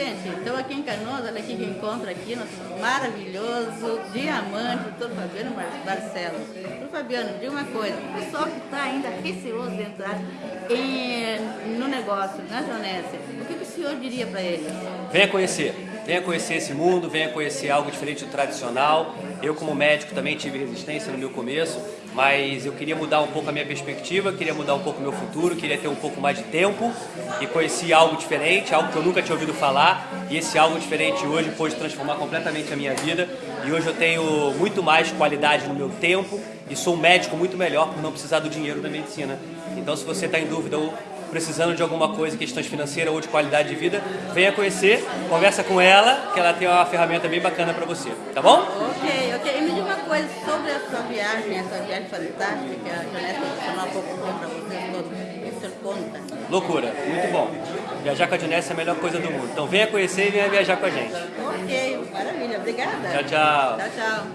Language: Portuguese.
gente, estou aqui em Canoas, olha aqui que encontro aqui, nosso maravilhoso diamante, doutor Fabiano Barcelos. Doutor Fabiano, diga uma coisa, o pessoal que está ainda receoso de entrar em, no negócio, na Jonésia, o que, que o senhor diria para eles? Venha conhecer. Venha conhecer esse mundo, venha conhecer algo diferente do tradicional. Eu, como médico, também tive resistência no meu começo, mas eu queria mudar um pouco a minha perspectiva, queria mudar um pouco o meu futuro, queria ter um pouco mais de tempo e conheci algo diferente, algo que eu nunca tinha ouvido falar. E esse algo diferente hoje pôde transformar completamente a minha vida. E hoje eu tenho muito mais qualidade no meu tempo e sou um médico muito melhor por não precisar do dinheiro da medicina. Então, se você está em dúvida ou precisando de alguma coisa, questões financeiras ou de qualidade de vida, venha conhecer, conversa com ela, que ela tem uma ferramenta bem bacana para você, tá bom? Ok, ok. E me diga uma coisa sobre a sua viagem, essa viagem fantástica que a Janete proporcionou há pouco tempo para vocês todos. Conta? Loucura, muito bom. Viajar com a Janessa é a melhor coisa do mundo. Então venha conhecer e venha viajar com a gente. Ok, maravilha. Obrigada. Tchau, tchau. Tchau, tchau.